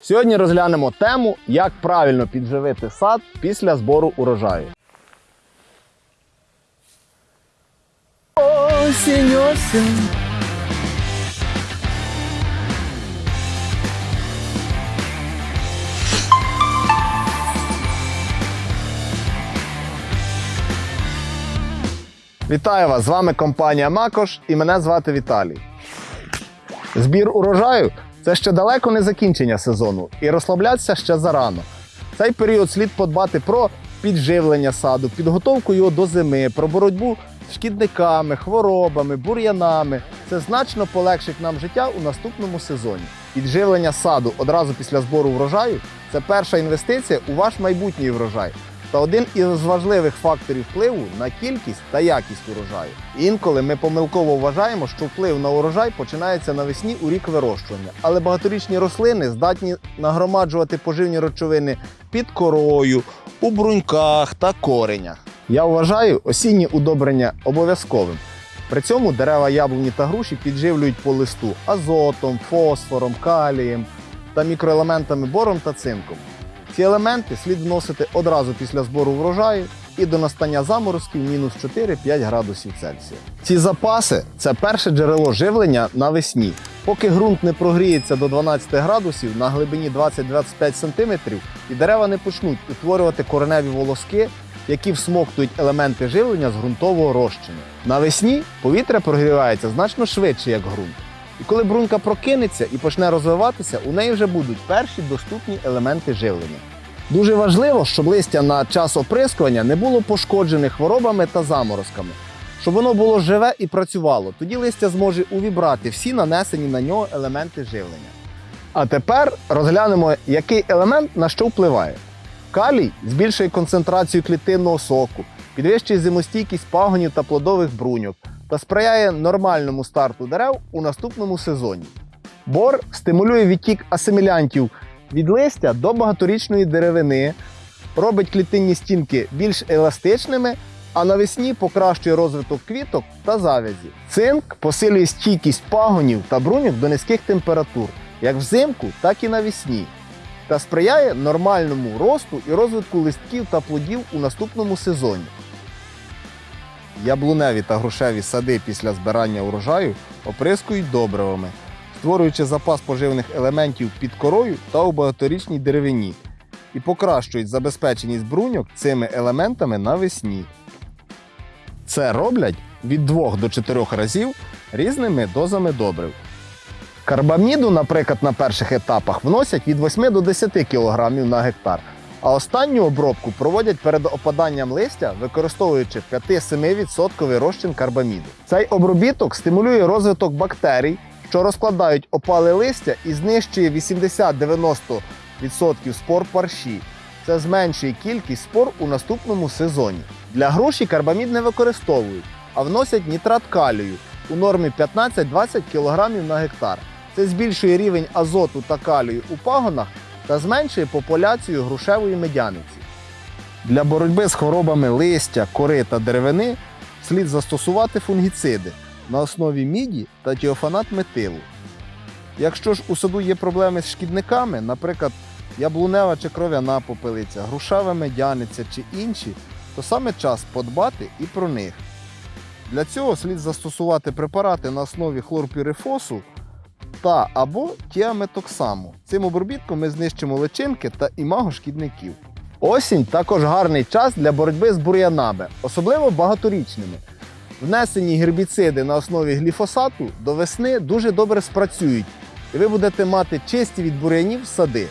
Сьогодні розглянемо тему, як правильно підживити сад після збору урожаю. Осінь, осінь. Вітаю вас! З вами компанія Макош і мене звати Віталій. Збір урожаю це ще далеко не закінчення сезону, і розслаблятися ще зарано. Цей період слід подбати про підживлення саду, підготовку його до зими, про боротьбу з шкідниками, хворобами, бур'янами. Це значно полегшить нам життя у наступному сезоні. Підживлення саду одразу після збору врожаю це перша інвестиція у ваш майбутній врожай та один із важливих факторів впливу на кількість та якість урожаю. Інколи ми помилково вважаємо, що вплив на урожай починається навесні у рік вирощування, але багаторічні рослини здатні нагромаджувати поживні речовини під корою, у бруньках та коренях. Я вважаю осінні удобрення обов'язковим. При цьому дерева яблуні та груші підживлюють по листу азотом, фосфором, калієм та мікроелементами бором та цинком. Ці елементи слід вносити одразу після збору врожаю і до настання заморозків мінус 4-5 градусів Цельсія. Ці запаси це перше джерело живлення навесні. Поки ґрунт не прогріється до 12 градусів на глибині 20-25 см і дерева не почнуть утворювати кореневі волоски, які всмоктують елементи живлення з ґрунтового розчину. Навесні повітря прогрівається значно швидше, як ґрунт. І коли брунька прокинеться і почне розвиватися, у неї вже будуть перші доступні елементи живлення. Дуже важливо, щоб листя на час оприскування не було пошкоджене хворобами та заморозками, щоб воно було живе і працювало. Тоді листя зможе увібрати всі нанесені на нього елементи живлення. А тепер розглянемо, який елемент на що впливає. Калій збільшує концентрацію клітинного соку, підвищує зимостійкість пагонів та плодових бруньок та сприяє нормальному старту дерев у наступному сезоні. Бор стимулює відтік асимілянтів від листя до багаторічної деревини, робить клітинні стінки більш еластичними, а навесні покращує розвиток квіток та завязі. Цинк посилює стійкість пагонів та бруньок до низьких температур, як взимку, так і навесні, та сприяє нормальному росту і розвитку листків та плодів у наступному сезоні. Яблуневі та грушеві сади після збирання урожаю оприскують добривами, створюючи запас поживних елементів під корою та у багаторічній деревині, і покращують забезпеченість бруньок цими елементами навесні. Це роблять від 2 до 4 разів різними дозами добрив. Карбаміду, наприклад, на перших етапах вносять від 8 до 10 кг на гектар, а останню обробку проводять перед опаданням листя, використовуючи 5-7% розчин карбаміду. Цей обробіток стимулює розвиток бактерій, що розкладають опале листя і знищує 80-90% спор парші. Це зменшує кількість спор у наступному сезоні. Для груші карбамід не використовують, а вносять нітрат калію у нормі 15-20 кг на гектар. Це збільшує рівень азоту та калію у пагонах та зменшує популяцію грушевої медяниці. Для боротьби з хворобами листя, кори та деревини слід застосувати фунгіциди на основі міді та тіофанат метилу. Якщо ж у саду є проблеми з шкідниками, наприклад, яблунева чи кров'яна попелиця, грушева медяниця чи інші, то саме час подбати і про них. Для цього слід застосувати препарати на основі хлорпірифосу та або тіаметоксаму. Цим обробітком ми знищимо личинки та імаго шкідників. Осінь також гарний час для боротьби з бур'янами, особливо багаторічними. Внесені гербіциди на основі гліфосату до весни дуже добре спрацюють, і ви будете мати чисті від бур'янів сади.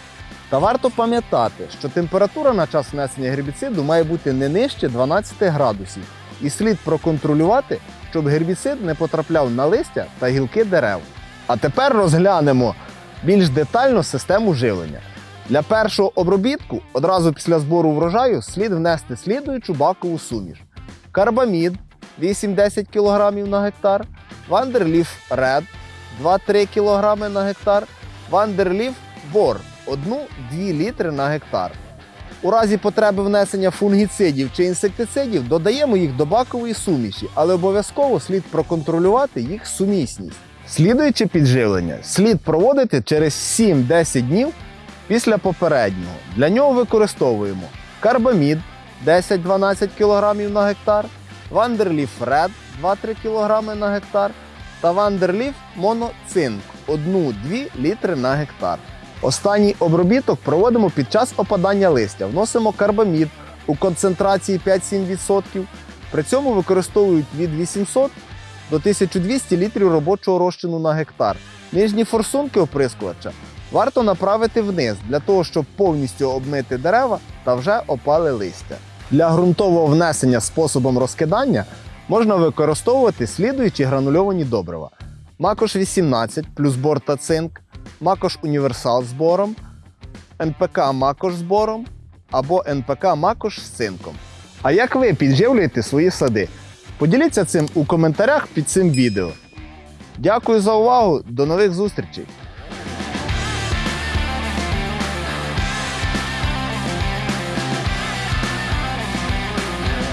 Та варто пам'ятати, що температура на час внесення гербіциду має бути не нижче 12 градусів, і слід проконтролювати, щоб гербіцид не потрапляв на листя та гілки дерев. А тепер розглянемо більш детально систему живлення. Для першого обробітку одразу після збору врожаю слід внести слідуючу бакову суміш: карбамід 8-10 кг на гектар, вандерліф ред 2-3 кг на гектар, вандерліф бор 1-2 літри на гектар. У разі потреби внесення фунгіцидів чи інсектицидів додаємо їх до бакової суміші, але обов'язково слід проконтролювати їх сумісність. Слідуюче підживлення слід проводити через 7-10 днів після попереднього. Для нього використовуємо карбамід 10-12 кг на гектар, Вандерліф Ред 2-3 кг на гектар та Вандерліф Моноцинк 1-2 літри на гектар. Останній обробіток проводимо під час опадання листя. Вносимо карбамід у концентрації 5-7%. При цьому використовують від 800 до 1200 літрів робочого розчину на гектар. Нижні форсунки оприскувача варто направити вниз для того, щоб повністю обмити дерева та вже опали листя. Для ґрунтового внесення способом розкидання можна використовувати слідуючі гранульовані добрива: Макош 18 плюс бор та цинк, Макош Універсал з бором, НПК Макош з бором або НПК Макош з цинком. А як ви підживлюєте свої сади? Поділіться цим у коментарях під цим відео. Дякую за увагу, до нових зустрічей!